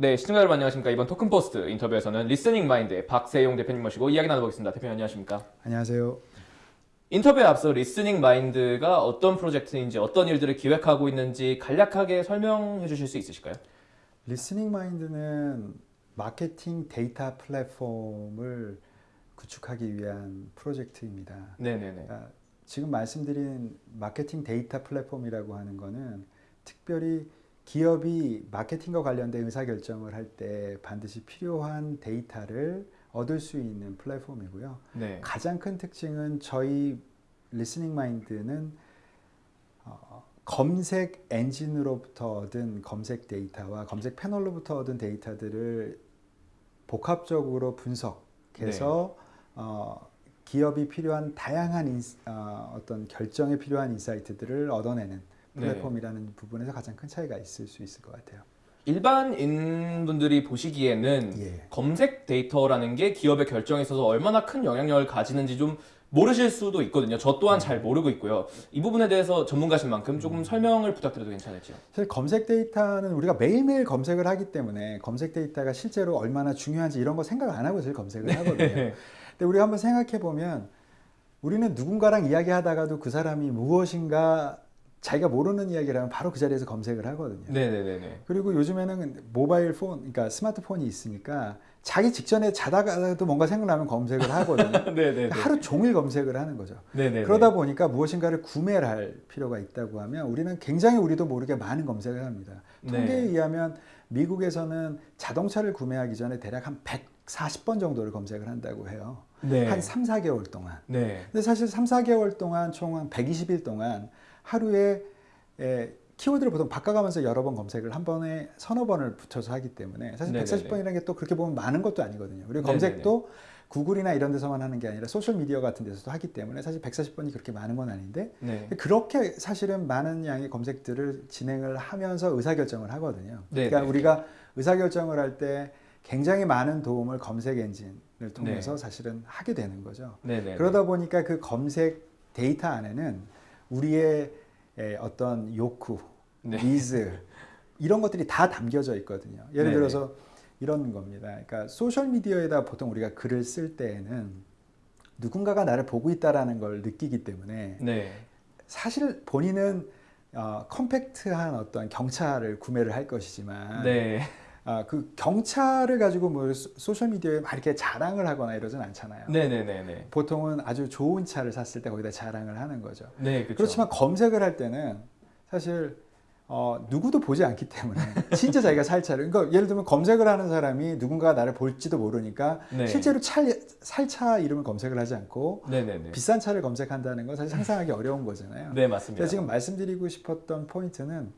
네, 시청자 여러분 안녕하십니까. 이번 토큰포스트 인터뷰에서는 리스닝 마인드의 박세용 대표님 모시고 이야기 나눠보겠습니다. 대표님 안녕하십니까. 안녕하세요. 인터뷰에 앞서 리스닝 마인드가 어떤 프로젝트인지 어떤 일들을 기획하고 있는지 간략하게 설명해 주실 수 있으실까요? 리스닝 마인드는 마케팅 데이터 플랫폼을 구축하기 위한 프로젝트입니다. 네네네. 그러니까 지금 말씀드린 마케팅 데이터 플랫폼이라고 하는 거는 특별히 기업이 마케팅과 관련된 의사결정을 할 때 반드시 필요한 데이터를 얻을 수 있는 플랫폼이고요. 네. 가장 큰 특징은 저희 리스닝 마인드는 어, 검색 엔진으로부터 얻은 검색 데이터와 검색 패널로부터 얻은 데이터들을 복합적으로 분석해서 어, 기업이 필요한 다양한 인, 어, 어떤 결정에 필요한 insight들을 얻어내는 네. 플랫폼이라는 부분에서 가장 큰 차이가 있을 수 있을 것 같아요. 일반인 분들이 보시기에는 예. 검색 데이터라는 게 기업의 결정에 있어서 얼마나 큰 영향력을 가지는지 좀 모르실 수도 있거든요. 저 또한 잘 모르고 있고요. 이 부분에 대해서 전문가신 만큼 조금 설명을 부탁드려도 괜찮을지요? 사실 검색 데이터는 우리가 매일매일 검색을 하기 때문에 검색 데이터가 실제로 얼마나 중요한지 이런 거 생각 안 하고 검색을 하거든요. 근데 우리가 한번 생각해 보면 우리는 누군가랑 이야기하다가도 그 사람이 무엇인가 자기가 모르는 이야기를 하면 바로 그 자리에서 검색을 하거든요. 네네네네. 그리고 요즘에는 모바일 폰, 그러니까 스마트폰이 있으니까 자기 직전에 자다가도 뭔가 생각나면 검색을 하거든요. 네네네. 하루 종일 검색을 하는 거죠. 네네네. 그러다 보니까 무엇인가를 구매를 할 필요가 있다고 하면 우리는 굉장히 우리도 모르게 많은 검색을 합니다. 통계에 네. 의하면 미국에서는 자동차를 구매하기 전에 대략 한 140번 정도를 검색을 한다고 해요. 네. 한 3, 4개월 동안. 네. 근데 사실 3, 4개월 동안 총 한 120일 동안 하루에 에, 키워드를 보통 바꿔가면서 여러 번 검색을 한 번에 서너 번을 붙여서 하기 때문에 사실 네네네. 140번이라는 게 또 그렇게 보면 많은 것도 아니거든요. 네네네. 검색도 구글이나 이런 데서만 하는 게 아니라 소셜 미디어 같은 데서도 하기 때문에 사실 140번이 그렇게 많은 건 아닌데 네. 그렇게 사실은 많은 양의 검색들을 진행을 하면서 의사결정을 하거든요. 그러니까 네네. 우리가 의사결정을 할 때 굉장히 많은 도움을 검색 엔진을 통해서 사실은 하게 되는 거죠. 네네. 그러다 보니까 그 검색 데이터 안에는 우리의 에, 어떤 욕구, 네. 니즈 이런 것들이 다 담겨져 있거든요. 예를 네네. 들어서 이런 겁니다. 그러니까 소셜 미디어에다 보통 우리가 글을 쓸 때에는 누군가가 나를 보고 있다라는 걸 느끼기 때문에 네. 사실 본인은 어, compact한 어떤 경차를 구매를 할 것이지만 네. 아, 그 경차를 가지고 뭐 소- 소셜 미디어에 막 이렇게 자랑을 하거나 이러진 않잖아요. 네네네네. 보통은 아주 좋은 차를 샀을 때 거기다 자랑을 하는 거죠. 네, 그렇죠. 그렇지만 검색을 할 때는 사실 어, 누구도 보지 않기 때문에 진짜 자기가 살 차를 그러니까 예를 들면 검색을 하는 사람이 누군가 나를 볼지도 모르니까 네. 실제로 차, 살차 이름을 검색을 하지 않고 네네네. 비싼 차를 검색한다는 건 사실 상상하기 어려운 거잖아요. 네, 맞습니다. 제가 지금 말씀드리고 싶었던 포인트는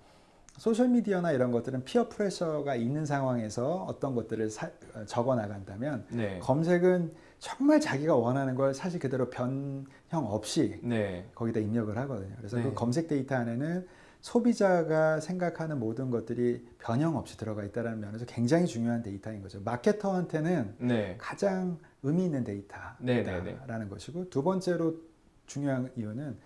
소셜 미디어나 이런 것들은 피어 프레셔가 있는 상황에서 어떤 것들을 사- 어, 적어 나간다면 네. 검색은 정말 자기가 원하는 걸 사실 그대로 변형 없이 네. 거기다 입력을 하거든요. 그래서 네. 그 검색 데이터 안에는 소비자가 생각하는 모든 것들이 변형 없이 들어가 있다는 면에서 굉장히 중요한 데이터인 거죠. 마케터한테는 네. 가장 의미 있는 네, 네, 네. 데이터라는 것이고 두 번째로 중요한 이유는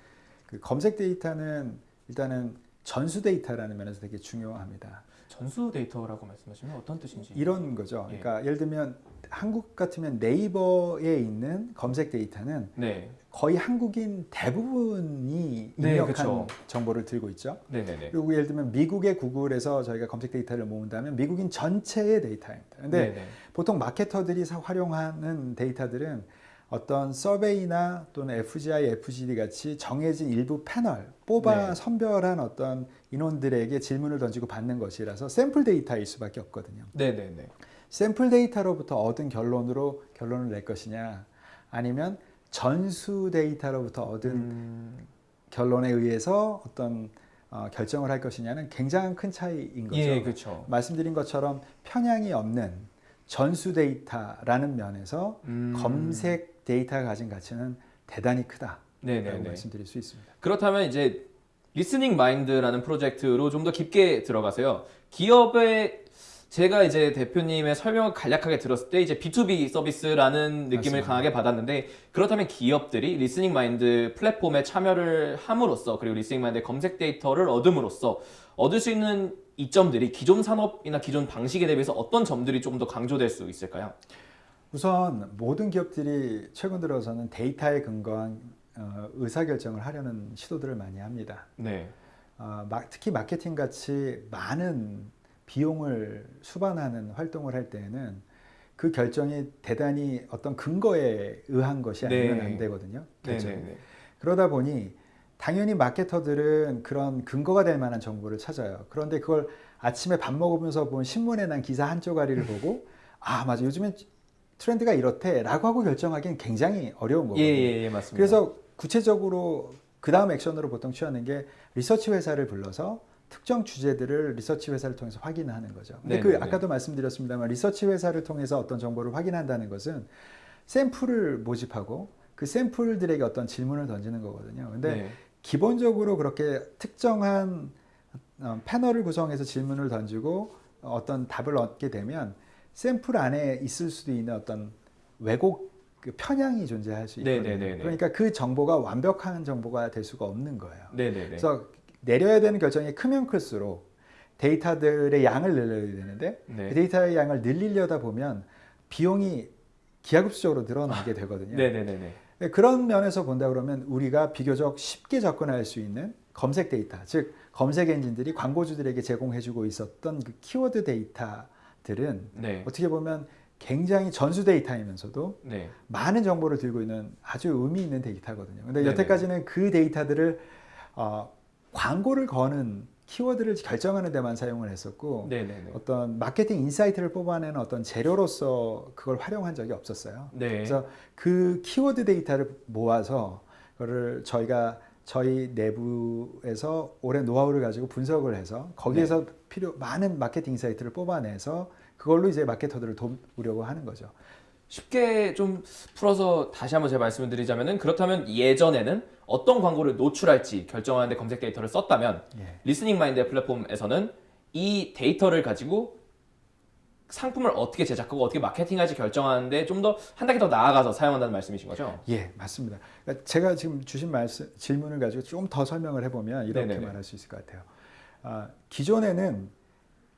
그 검색 데이터는 일단은 전수 데이터라는 면에서 되게 중요합니다. 전수 데이터라고 말씀하시면 어떤 뜻인지. 이런 거죠. 예. 그러니까 예를 들면 한국 같으면 네이버에 있는 검색 데이터는 네. 거의 한국인 대부분이 네, 입력한 그쵸. 정보를 들고 있죠. 네네네. 그리고 예를 들면 미국의 구글에서 저희가 검색 데이터를 모은다면 미국인 전체의 데이터입니다. 근데 네네. 보통 마케터들이 사- 활용하는 데이터들은 어떤 서베이나 또는 FGI, FGD 같이 정해진 일부 패널, 뽑아 네. 선별한 어떤 인원들에게 질문을 던지고 받는 것이라서 샘플 데이터일 수밖에 없거든요. 네네 네. 샘플 데이터로부터 얻은 결론으로 결론을 낼 것이냐 아니면 전수 데이터로부터 얻은 음, 결론에 의해서 어떤 어, 결정을 할 것이냐는 굉장히 큰 차이인 거죠. 예, 그렇죠. 말씀드린 것처럼 편향이 없는 전수 데이터라는 면에서 음, 검색 데이터가 가진 가치는 대단히 크다라고 네네네. 말씀드릴 수 있습니다. 그렇다면 이제 리스닝 마인드라는 프로젝트로 좀 더 깊게 들어가세요. 기업의 제가 이제 대표님의 설명을 간략하게 들었을 때 이제 B2B 서비스라는 느낌을 맞습니다. 강하게 받았는데 그렇다면 기업들이 리스닝 마인드 플랫폼에 참여를 함으로써 그리고 리스닝 마인드 검색 데이터를 얻음으로써 얻을 수 있는 이점들이 기존 산업이나 기존 방식에 대비해서 어떤 점들이 조금 더 강조될 수 있을까요? 우선 모든 기업들이 최근 들어서는 데이터에 근거한 어, 의사결정을 하려는 시도들을 많이 합니다. 네. 어, 마- 특히 마케팅 같이 많은 비용을 수반하는 활동을 할 때에는 그 결정이 대단히 어떤 근거에 의한 것이 아니면 네. 안 되거든요. 네, 결정이. 네, 네. 그러다 보니 당연히 마케터들은 그런 근거가 될 만한 정보를 찾아요. 그런데 그걸 아침에 밥 먹으면서 본 신문에 난 기사 한 쪼가리를 보고 아 맞아 요즘엔 트렌드가 이렇대라고 하고 결정하기는 굉장히 어려운 예, 거거든요. 예, 예, 맞습니다. 그래서 구체적으로 그 다음 액션으로 보통 취하는 게 리서치 회사를 불러서 특정 주제들을 리서치 회사를 통해서 확인하는 거죠. 근데 그 네네네. 아까도 말씀드렸습니다만 리서치 회사를 통해서 어떤 정보를 확인한다는 것은 샘플을 모집하고 그 샘플들에게 어떤 질문을 던지는 거거든요. 근데 네. 기본적으로 그렇게 특정한 어, 패널을 구성해서 질문을 던지고 어떤 답을 얻게 되면 샘플 안에 있을 수도 있는 어떤 왜곡 그 편향이 존재할 수 있거든요. 네네네네. 그러니까 그 정보가 완벽한 정보가 될 수가 없는 거예요. 네, 네, 네. 그래서 내려야 되는 결정이 크면 클수록 데이터들의 양을 늘려야 되는데 네. 그 데이터의 양을 늘리려다 보면 비용이 기하급수적으로 늘어나게 되거든요. 네, 네, 네, 네. 네, 그런 면에서 본다 그러면 우리가 비교적 쉽게 접근할 수 있는 검색 데이터, 즉 검색 엔진들이 광고주들에게 제공해주고 있었던 그 키워드 데이터 들은 네. 어떻게 보면 굉장히 전수 데이터이면서도 네. 많은 정보를 들고 있는 아주 의미 있는 데이터거든요. 근데 네네. 여태까지는 그 데이터들을 어, 광고를 거는 키워드를 결정하는 데만 사용을 했었고 네, 네, 네. 어떤 마케팅 insight를 뽑아내는 어떤 재료로서 그걸 활용한 적이 없었어요. 네. 그래서 그 키워드 데이터를 모아서 그거를 저희가 저희 내부에서 오랜 노하우를 가지고 분석을 해서 거기에서 네. 필요 많은 마케팅 insight를 뽑아내서 그걸로 이제 마케터들을 도우려고 하는 거죠. 쉽게 좀 풀어서 다시 한번 제가 말씀을 드리자면은 그렇다면 예전에는 어떤 광고를 노출할지 결정하는데 검색 데이터를 썼다면 예. Listening Mind 플랫폼에서는 이 데이터를 가지고 상품을 어떻게 제작하고 어떻게 마케팅할지 결정하는데 좀 더 한 단계 더 나아가서 사용한다는 말씀이신 거죠? 예, 맞습니다. 그러니까 제가 지금 주신 말씀, 질문을 가지고 좀 더 설명을 해보면 이렇게 네네네. 말할 수 있을 것 같아요. 아, 기존에는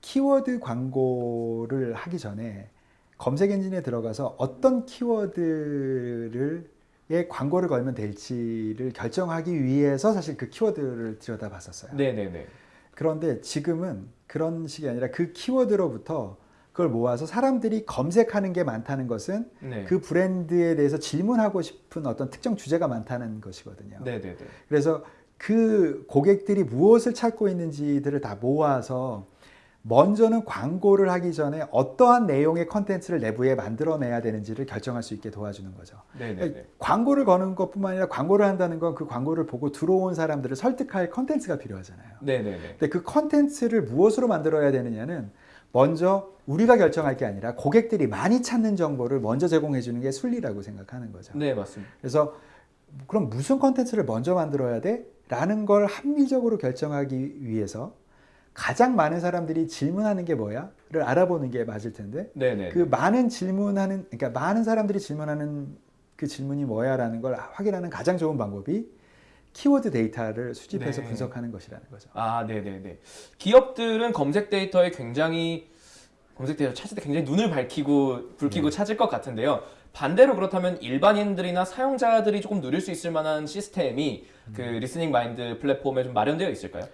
키워드 광고를 하기 전에 검색 엔진에 들어가서 어떤 키워드를 에 광고를 걸면 될지를 결정하기 위해서 사실 그 키워드를 들여다봤었어요. 네, 네, 네. 그런데 지금은 그런 식이 아니라 그 키워드로부터 그걸 모아서 사람들이 검색하는 게 많다는 것은 네. 그 브랜드에 대해서 질문하고 싶은 어떤 특정 주제가 많다는 것이거든요. 네, 네, 네. 그래서 그 고객들이 무엇을 찾고 있는지들을 다 모아서 먼저는 광고를 하기 전에 어떠한 내용의 컨텐츠를 내부에 만들어내야 되는지를 결정할 수 있게 도와주는 거죠. 네, 네, 네. 광고를 거는 것뿐만 아니라 광고를 한다는 건 그 광고를 보고 들어온 사람들을 설득할 컨텐츠가 필요하잖아요. 네, 네, 네. 근데 그 컨텐츠를 무엇으로 만들어야 되느냐는 먼저 우리가 결정할 게 아니라 고객들이 많이 찾는 정보를 먼저 제공해 주는 게 순리라고 생각하는 거죠. 네, 맞습니다. 그래서 그럼 무슨 컨텐츠를 먼저 만들어야 돼? 라는 걸 합리적으로 결정하기 위해서 가장 많은 사람들이 질문하는 게 뭐야?를 알아보는 게 맞을 텐데 네, 네. 그 많은 질문하는 그러니까 많은 사람들이 질문하는 그 질문이 뭐야라는 걸 확인하는 가장 좋은 방법이 키워드 데이터를 수집해서 네. 분석하는 것이라는 거죠. 아, 네, 네, 네. 기업들은 검색 데이터에 굉장히 검색 데이터 찾을 때 굉장히 눈을 밝히고 불키고 찾을 것 같은데요. 반대로 그렇다면 일반인들이나 사용자들이 조금 누릴 수 있을 만한 시스템이 그 Listening Mind 플랫폼에 좀 마련되어 있을까요?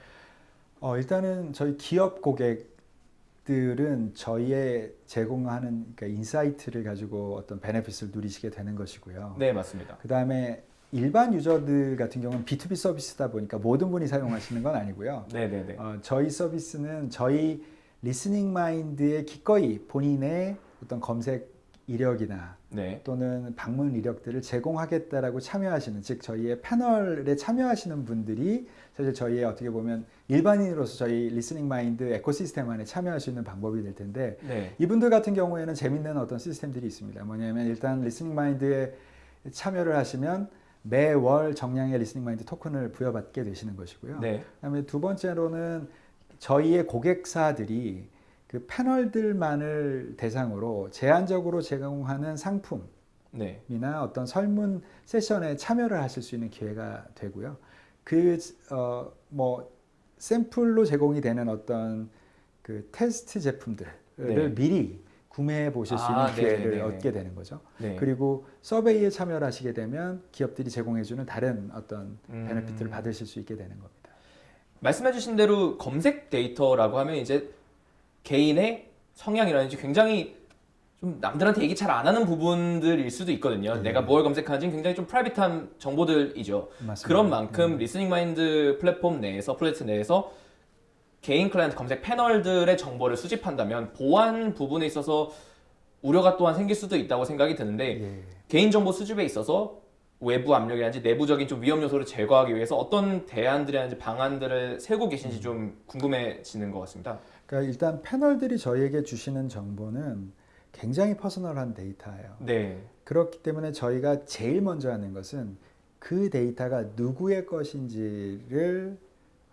어, 일단은 저희 기업 고객들은 저희의 제공하는 그러니까 insight를 가지고 어떤 benefit을 누리시게 되는 것이고요. 네, 맞습니다. 그 다음에 일반 user들 같은 경우는 B2B 서비스다 보니까 모든 분이 사용하시는 건 아니고요. 네, 네, 네. 어, 저희 서비스는 저희 Listening Mind의 기꺼이 본인의 어떤 검색 이력이나 네. 또는 방문 이력들을 제공하겠다라고 참여하시는 즉 저희의 패널에 참여하시는 분들이 사실 저희의 어떻게 보면 일반인으로서 저희 Listening Mind ecosystem 안에 참여할 수 있는 방법이 될 텐데 네. 이분들 같은 경우에는 재밌는 어떤 시스템들이 있습니다. 뭐냐면 일단 Listening Mind에 참여를 하시면 매월 정량의 Listening Mind 토큰을 부여받게 되시는 것이고요. 네. 그다음에 두 번째로는 저희의 고객사들이 그 패널들만을 대상으로 제한적으로 제공하는 상품이나 네. 어떤 설문 세션에 참여를 하실 수 있는 기회가 되고요. 그 어 뭐 샘플로 제공이 되는 어떤 그 테스트 제품들을 네. 미리 구매해 보실 수 있는 아, 기회를 네네네네. 얻게 되는 거죠. 네. 그리고 서베이에 참여를 하시게 되면 기업들이 제공해 주는 다른 어떤 음. 베네핏을 받으실 수 있게 되는 겁니다. 말씀해 주신 대로 검색 데이터라고 하면 이제 개인의 성향이라든지 굉장히 좀 남들한테 얘기 잘 안 하는 부분들일 수도 있거든요. 네. 내가 뭘 검색하는지 굉장히 좀 private한 정보들이죠. 맞습니다. 그런 만큼 음. Listening Mind 플랫폼 내에서 프로젝트 내에서 개인 클라이언트 검색 패널들의 정보를 수집한다면 보안 부분에 있어서 우려가 또한 생길 수도 있다고 생각이 드는데 예. 개인정보 수집에 있어서 외부 압력이라든지 내부적인 좀 위험 요소를 제거하기 위해서 어떤 대안들이라든지 방안들을 세우고 계신지 좀 궁금해지는 것 같습니다. 그러니까 일단 패널들이 저희에게 주시는 정보는 굉장히 personal한 데이터예요. 네. 그렇기 때문에 저희가 제일 먼저 하는 것은 그 데이터가 누구의 것인지를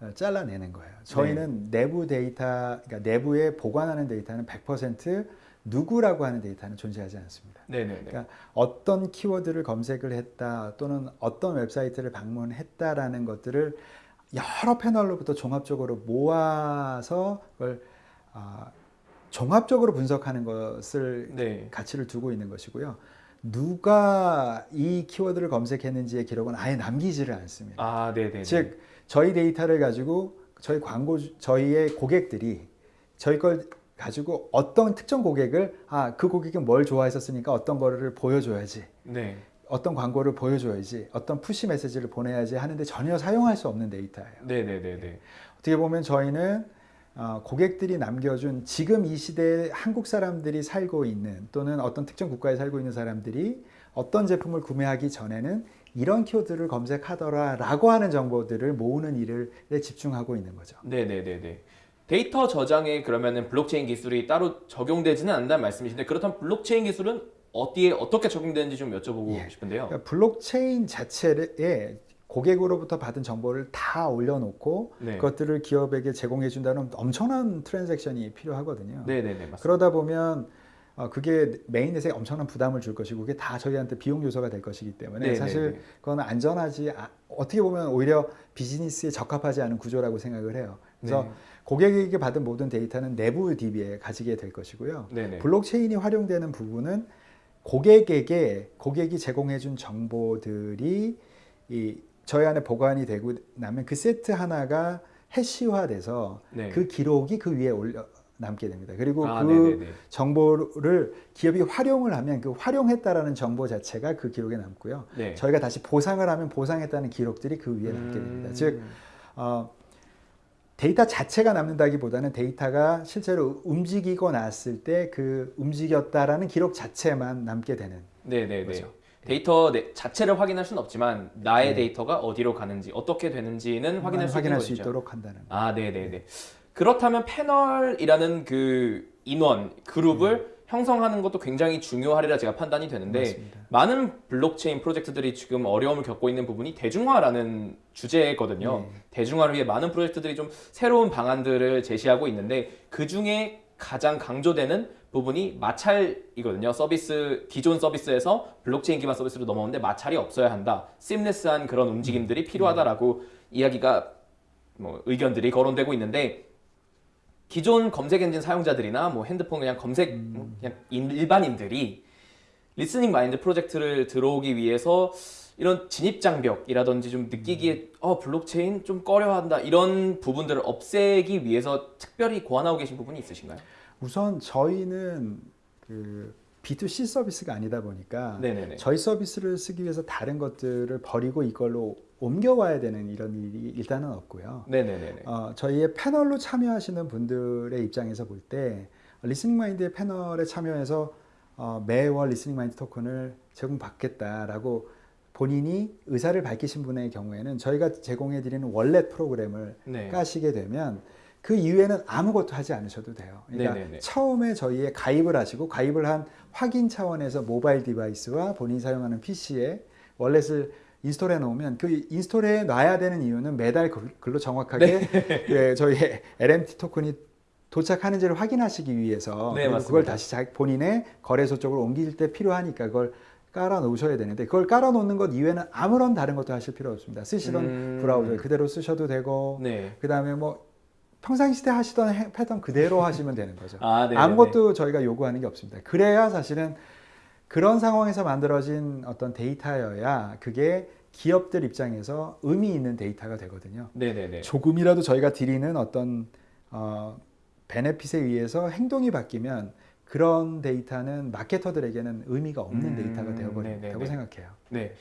어, 잘라내는 거예요. 저희는 내부 데이터, 그러니까 내부에 보관하는 데이터는 100% 누구라고 하는 데이터는 존재하지 않습니다. 네네네. 그러니까 어떤 키워드를 검색을 했다 또는 어떤 웹사이트를 방문했다라는 것들을 여러 패널로부터 종합적으로 모아서 그걸 아, 종합적으로 분석하는 것을 네. 가치를 두고 있는 것이고요. 누가 이 키워드를 검색했는지의 기록은 아예 남기지를 않습니다. 아, 네네네. 즉 저희 데이터를 가지고 저희 광고 저희의 고객들이 저희 걸 가지고 어떤 특정 고객을 아 그 고객은 뭘 좋아했었으니까 어떤 거를 보여줘야지 네. 어떤 광고를 보여줘야지 어떤 푸시 메시지를 보내야지 하는데 전혀 사용할 수 없는 데이터예요. 네네네네. 어떻게 보면 저희는 어, 고객들이 남겨준 지금 이 시대에 한국 사람들이 살고 있는 또는 어떤 특정 국가에 살고 있는 사람들이 어떤 제품을 구매하기 전에는 이런 키워드를 검색하더라 라고 하는 정보들을 모으는 일을 집중하고 있는 거죠. 네네네네. 데이터 저장에 그러면은 블록체인 기술이 따로 적용되지는 않는다는 말씀이신데 그렇다면 블록체인 기술은 어디에 어떻게 적용되는지 좀 여쭤보고 예. 싶은데요. 그러니까 블록체인 자체에 고객으로부터 받은 정보를 다 올려놓고 네. 그것들을 기업에게 제공해 준다는 엄청난 transaction이 필요하거든요. 네네네. 맞습니다. 그러다 보면 어, 그게 mainnet에 엄청난 부담을 줄 것이고 그게 다 저희한테 비용 요소가 될 것이기 때문에 네네네. 사실 그건 안전하지 아- 어떻게 보면 오히려 비즈니스에 적합하지 않은 구조라고 생각을 해요. 그래서 네. 고객에게 받은 모든 데이터는 내부 DB에 가지게 될 것이고요. 네네. 블록체인이 활용되는 부분은 고객에게 고객이 제공해 준 정보들이 이 저희 안에 보관이 되고 나면 그 세트 하나가 해시화돼서 네. 그 기록이 그 위에 올려 남게 됩니다. 그리고 아, 그 네네네. 정보를 기업이 활용을 하면 그 활용했다라는 정보 자체가 그 기록에 남고요. 네. 저희가 다시 보상을 하면 보상했다는 기록들이 그 위에 남게 됩니다. 음. 즉 어, 데이터 자체가 남는다기보다는 데이터가 실제로 움직이고 났을 때 그 움직였다라는 기록 자체만 남게 되는 네네네. 거죠. 데이터 내- 자체를 확인할 수는 없지만 나의 네. 데이터가 어디로 가는지 어떻게 되는지는 확인할 수 확인할 수. 있도록 한다는 거. 아, 네네 네. 그렇다면 패널이라는 그 인원 그룹을 형성하는 것도 굉장히 중요하리라 제가 판단이 되는데 맞습니다. 많은 블록체인 프로젝트들이 지금 어려움을 겪고 있는 부분이 대중화라는 주제거든요. 네. 대중화를 위해 많은 프로젝트들이 좀 새로운 방안들을 제시하고 있는데 그 중에 가장 강조되는 부분이 마찰이거든요. 서비스 기존 서비스에서 블록체인 기반 서비스로 넘어오는데 마찰이 없어야 한다. seamless한 그런 움직임들이 필요하다라고 이야기가 뭐 의견들이 거론되고 있는데 기존 검색 엔진 사용자들이나 뭐 핸드폰 그냥 검색 뭐 그냥 인- 일반인들이 Listening Mind 프로젝트를 들어오기 위해서 이런 진입 장벽이라든지 좀 느끼기에 어 블록체인 좀 꺼려한다 이런 부분들을 없애기 위해서 특별히 고안하고 계신 부분이 있으신가요? 우선 저희는 그 B2C 서비스가 아니다 보니까 네네네. 저희 서비스를 쓰기 위해서 다른 것들을 버리고 이걸로 옮겨와야 되는 이런 일이 일단은 없고요. 네네네네. 어, 저희의 패널로 참여하시는 분들의 입장에서 볼 때 Listening Mind의 패널에 참여해서 어, 매월 Listening Mind 토큰을 제공받겠다라고 본인이 의사를 밝히신 분의 경우에는 저희가 제공해 드리는 wallet 프로그램을 네. 까시게 되면 그 이후에는 아무것도 하지 않으셔도 돼요. 그러니까 네네네. 처음에 저희에 가입을 하시고 가입을 한 확인 차원에서 모바일 device와 본인이 사용하는 PC에 wallet을 install해 놓으면 그 install해 놔야 되는 이유는 매달 글- 글로 정확하게 네. 예, 저희 LMT 토큰이 도착하는지를 확인하시기 위해서 네. 그걸 다시 자, 본인의 거래소 쪽으로 옮길 때 필요하니까 그걸 깔아 놓으셔야 되는데 그걸 깔아 놓는 것 이외에는 아무런 다른 것도 하실 필요 없습니다. 쓰시던 음. 브라우저 그대로 쓰셔도 되고 네. 그 다음에 뭐 평상시 때 하시던 해- 패턴 그대로 하시면 되는 거죠. 아, 네. 아무것도 저희가 요구하는 게 없습니다. 그래야 사실은 그런 상황에서 만들어진 어떤 데이터여야 그게 기업들 입장에서 의미 있는 데이터가 되거든요. 네, 네, 네. 조금이라도 저희가 드리는 어떤 어, 베네핏에 의해서 행동이 바뀌면 그런 데이터는 마케터들에게는 의미가 없는 음, 데이터가 네네네. 되어버린다고 생각해요. 네.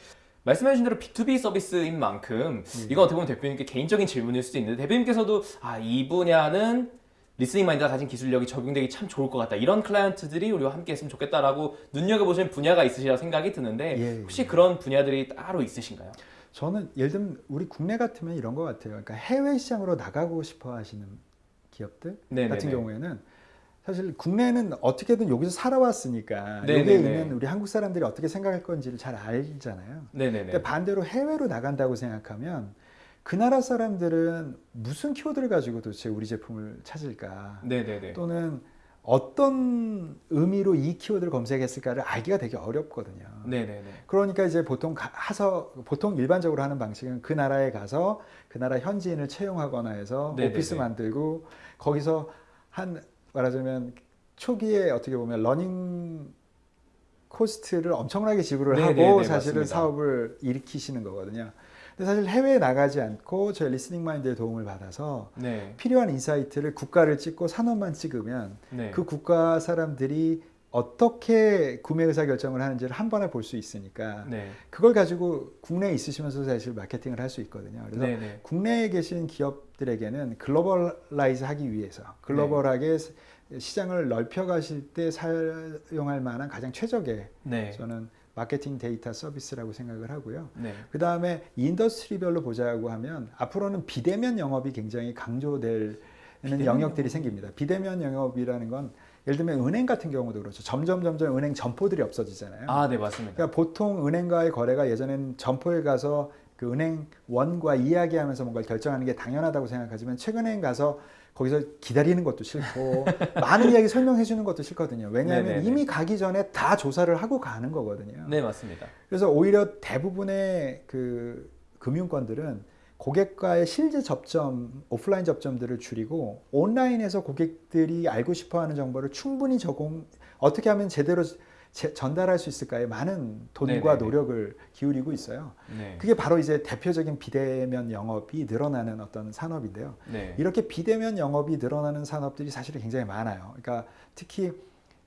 말씀해주신 대로 B2B 서비스인 만큼 네. 이거 어떻게 보면 대표님께 개인적인 질문일 수도 있는데 대표님께서도 아, 이 분야는 Listening Mind가 가진 기술력이 적용되기 참 좋을 것 같다. 이런 클라이언트들이 우리와 함께 했으면 좋겠다라고 눈여겨보시는 분야가 있으시라고 생각이 드는데 예, 예. 혹시 그런 분야들이 따로 있으신가요? 저는 예를 들면 우리 국내 같으면 이런 것 같아요. 그러니까 해외 시장으로 나가고 싶어 하시는 기업들 네네네. 같은 경우에는 사실 국내는 어떻게든 여기서 살아왔으니까 네네네. 여기에 있는 우리 한국 사람들이 어떻게 생각할 건지를 잘 알잖아요. 네네네. 근데 반대로 해외로 나간다고 생각하면 그 나라 사람들은 무슨 키워드를 가지고 도대체 우리 제품을 찾을까? 네네네. 또는 어떤 의미로 이 키워드를 검색했을까를 알기가 되게 어렵거든요. 네네네. 그러니까 이제 보통 가- 하서 보통 일반적으로 하는 방식은 그 나라에 가서 그 나라 현지인을 채용하거나 해서 네네네. 오피스 만들고 거기서 한 말하자면 초기에 어떻게 보면 learning cost를 엄청나게 지불을 네네네, 하고 사실은 맞습니다. 사업을 일으키시는 거거든요. 근데 사실 해외에 나가지 않고 저희 Listening Mind의 도움을 받아서 네. 필요한 insight를 국가를 찍고 산업만 찍으면 네. 그 국가 사람들이 어떻게 구매 의사 결정을 하는지를 한 번에 볼 수 있으니까 네. 그걸 가지고 국내에 있으시면서 사실 마케팅을 할 수 있거든요. 그래서 네네. 국내에 계신 기업들에게는 globalize 하기 위해서 글로벌하게 시장을 넓혀 가실 때 사용할 만한 가장 최적의 네. 저는 마케팅 데이터 서비스라고 생각을 하고요. 네. 그 다음에 industry별로 보자고 하면 앞으로는 비대면 영업이 굉장히 강조될 비대면 영역들이 생깁니다. 비대면 영업이라는 건 예를 들면 은행 같은 경우도 그렇죠. 점점 점점 은행 점포들이 없어지잖아요. 아, 네, 맞습니다. 그러니까 보통 은행과의 거래가 예전엔 점포에 가서 그 은행원과 이야기하면서 뭔가 결정하는 게 당연하다고 생각하지만 최근엔 가서 거기서 기다리는 것도 싫고 많은 이야기 설명해 주는 것도 싫거든요. 왜냐하면 네네네. 이미 가기 전에 다 조사를 하고 가는 거거든요. 네, 맞습니다. 그래서 오히려 대부분의 그 금융권들은 고객과의 실제 접점, 오프라인 접점들을 줄이고 온라인에서 고객들이 알고 싶어하는 정보를 충분히 제공 어떻게 하면 제대로 제- 전달할 수 있을까에 많은 돈과 네네네. 노력을 기울이고 있어요. 네. 그게 바로 이제 대표적인 비대면 영업이 늘어나는 어떤 산업인데요. 네. 이렇게 비대면 영업이 늘어나는 산업들이 사실은 굉장히 많아요. 그러니까 특히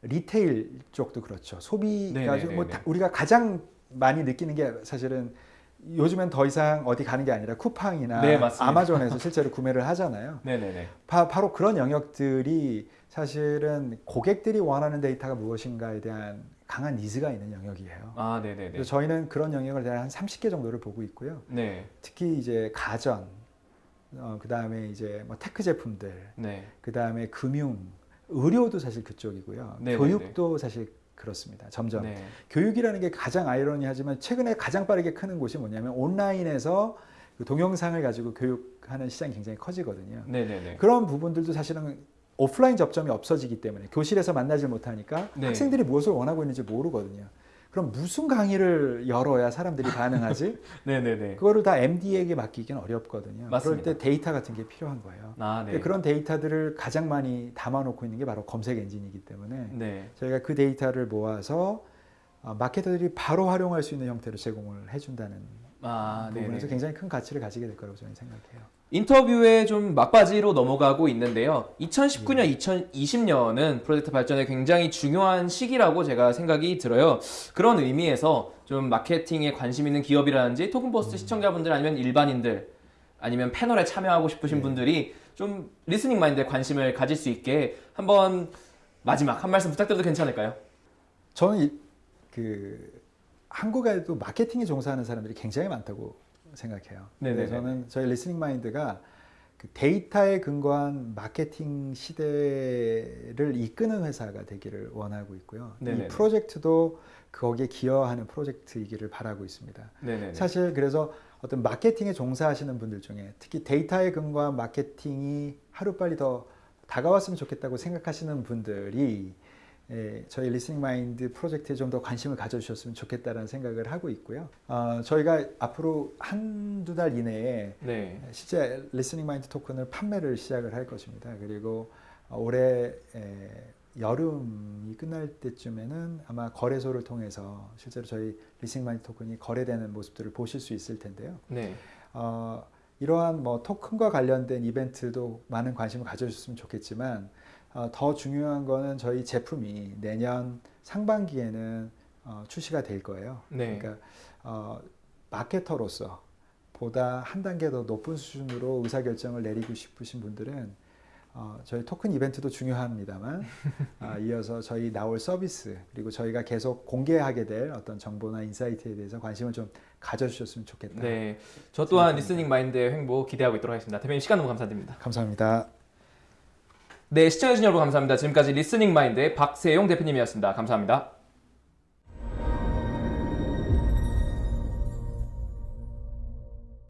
리테일 쪽도 그렇죠. 소비가. 뭐 다- 우리가 가장 많이 느끼는 게 사실은 요즘엔 더 이상 어디 가는 게 아니라 쿠팡이나 네. 아마존에서 실제로 구매를 하잖아요. 네네네. 바, 로 그런 영역들이 사실은 고객들이 원하는 데이터가 무엇인가에 대한 강한 needs가 있는 영역이에요. 아, 네네네. 저희는 그런 영역을 대략 한 30개 정도를 보고 있고요. 네. 특히 이제 가전, 어, 그 다음에 이제 뭐 tech 제품들, 네. 그 다음에 금융, 의료도 사실 그쪽이고요. 네네네. 교육도 사실 그렇습니다. 점점 네. 교육이라는 게 가장 아이러니하지만 최근에 가장 빠르게 크는 곳이 뭐냐면 온라인에서 그 동영상을 가지고 교육하는 시장이 굉장히 커지거든요. 네네네. 그런 부분들도 사실은 오프라인 접점이 없어지기 때문에 교실에서 만나질 못하니까 네. 학생들이 무엇을 원하고 있는지 모르거든요. 그럼 무슨 강의를 열어야 사람들이 반응하지? 네네네. 그거를 다 MD에게 맡기기는 어렵거든요. 맞습니다. 그럴 때 데이터 같은 게 필요한 거예요. 아, 네. 그런 데이터들을 가장 많이 담아놓고 있는 게 바로 검색 엔진이기 때문에 네. 저희가 그 데이터를 모아서 어, 마케터들이 바로 활용할 수 있는 형태로 제공을 해준다는 아, 네. 부분에서 굉장히 큰 가치를 가지게 될 거라고 저는 생각해요. 인터뷰에 좀 막바지로 넘어가고 있는데요. 2019년, 2020년은 프로젝트 발전에 굉장히 중요한 시기라고 제가 생각이 들어요. 그런 의미에서 좀 마케팅에 관심 있는 기업이라든지 토큰버스트 시청자분들 아니면 일반인들 아니면 패널에 참여하고 싶으신 분들이 좀 Listening Mind에 관심을 가질 수 있게 한번 마지막 한 말씀 부탁드려도 괜찮을까요? 저는 이, 그 한국에도 마케팅에 종사하는 사람들이 굉장히 많다고 생각해요. 네네네. 근데 저는 저희 Listening Mind가 그 데이터에 근거한 마케팅 시대를 이끄는 회사가 되기를 원하고 있고요. 네네네. 이 프로젝트도 거기에 기여하는 프로젝트이기를 바라고 있습니다. 네네. 사실 그래서 어떤 마케팅에 종사하시는 분들 중에 특히 데이터에 근거한 마케팅이 하루빨리 더 다가왔으면 좋겠다고 생각하시는 분들이 예, 저희 Listening Mind 프로젝트에 좀 더 관심을 가져주셨으면 좋겠다는 생각을 하고 있고요. 어, 저희가 앞으로 한두 달 이내에 네. 실제 Listening Mind 토큰을 판매를 시작을 할 것입니다. 그리고 어, 올해 에, 여름이 끝날 때쯤에는 아마 거래소를 통해서 실제로 저희 Listening Mind 토큰이 거래되는 모습들을 보실 수 있을 텐데요. 네. 어, 이러한 뭐 토큰과 관련된 이벤트도 많은 관심을 가져주셨으면 좋겠지만 어, 더 중요한 거는 저희 제품이 내년 상반기에는 어, 출시가 될 거예요. 네. 그러니까 어, 마케터로서 보다 한 단계 더 높은 수준으로 의사결정을 내리고 싶으신 분들은 어, 저희 토큰 이벤트도 중요합니다만 아, 이어서 저희 나올 서비스 그리고 저희가 계속 공개하게 될 어떤 정보나 insight에 대해서 관심을 좀 가져주셨으면 좋겠다. 네. 저 또한 Listening Mind의 행보 기대하고 있도록 하겠습니다. 대표님 시간 너무 감사드립니다. 감사합니다. 네, 시청해주신 여러분 감사합니다. 지금까지 Listening Mind의 박세용 대표님이었습니다. 감사합니다.